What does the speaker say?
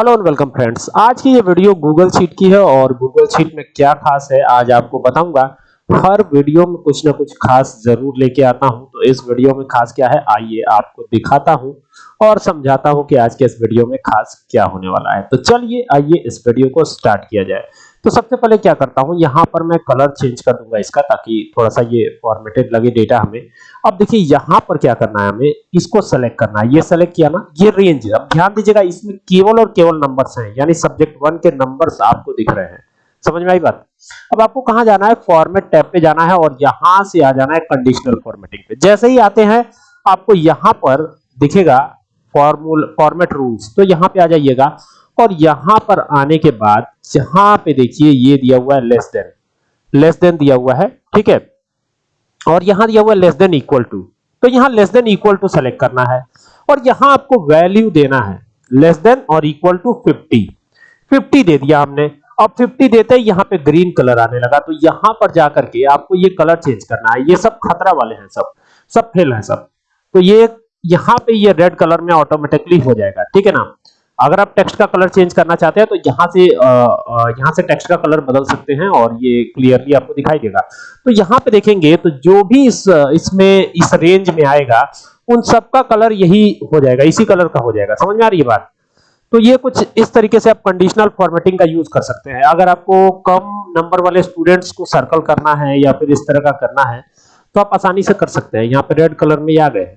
Hello and welcome friends आज की ये वीडियो गूगल शीट की है और गूगल शीट में क्या खास है, आज आपको बताऊँगा। हर वीडियो में कुछ ना कुछ खास ज़रूर लेके आता हूँ। तो इस वीडियो में खास क्या है, आइए आपको दिखाता हूँ और समझाता हूँ कि आज के इस वीडियो में खास क्या होने वाला है। तो चलिए, आइए इस वीडियो को स्टार्ट किया जाए। तो सबसे पहले क्या करता हूँ, यहाँ पर मैं कलर चेंज कर दूँगा इसका ताकि थोड़ा सा ये फॉर्मेटेड लगे डेटा हमें। अब देखिए, यहाँ पर क्या करना है हमें, इसको सेलेक्ट करना है। ये सेलेक्ट किया ना, ये रेंज अब ध्यान दीजिएगा, इसमें केवल और केवल नंबर्स हैं, यानी सब्जेक्ट वन के नंबर्स आपको दिख रहे हैं। समझ में आई बात? अब आपको कहाँ जाना है? फॉर्मेट टैब पे जाना है और यहाँ से आ जाना है कंडीशनल फॉर्मेटिंग पे। जैसे ही आते हैं, आपको यहाँ पर दिखेगा फॉर्मूल फॉर्मेट रूल्स तो यहाँ पे आ जाइएगा। और यहाँ पर आने के बाद, यहाँ पे देखिए ये दिया हुआ है लेस देन लेस देन दिया हुआ है, ठीक है? और यहाँ दिया हुआ है लेस देन इक्वल टू तो यहाँ less than equal to select करना है। और यहाँ आपको वैल्यू देना है। लेस देन और इक्वल टू 50 50 दे दिया हमने। अब 50 देते ही, यहाँ पे ग्रीन कलर आने लगा। तो यहाँ पर जाकर के आपको ये कलर चेंज करना है। ये सब खतरा वाले हैं सब। सब फेल है सब। तो ये, यहाँ पे ये रेड कलर में ऑटोमेटिकली हो जाएगा। ठीक है ना? अगर आप टेक्स्ट का कलर चेंज करना चाहते हैं तो यहाँ से यहाँ से टेक्स्ट का कलर बदल सकते हैं और ये क्लियरली आपको दिखाई देगा। तो यहाँ पे देखेंगे तो जो भी इस, इसमें, इस रेंज में आएगा, उन सब का कलर यही हो जाएगा, इसी कलर का हो जाएगा। समझ में आ रही है बात? तो ये कुछ इस तरीके से आप कंडीशनल फॉर्मेटिंग का यूज़ कर सकते हैं। अगर आपको कम नंबर वाले स्टूडेंट्स को सर्कल करना है या फिर इस तरह का करना है तो आप आसानी से कर सकते हैं। यहाँ पे रेड कलर में आ गए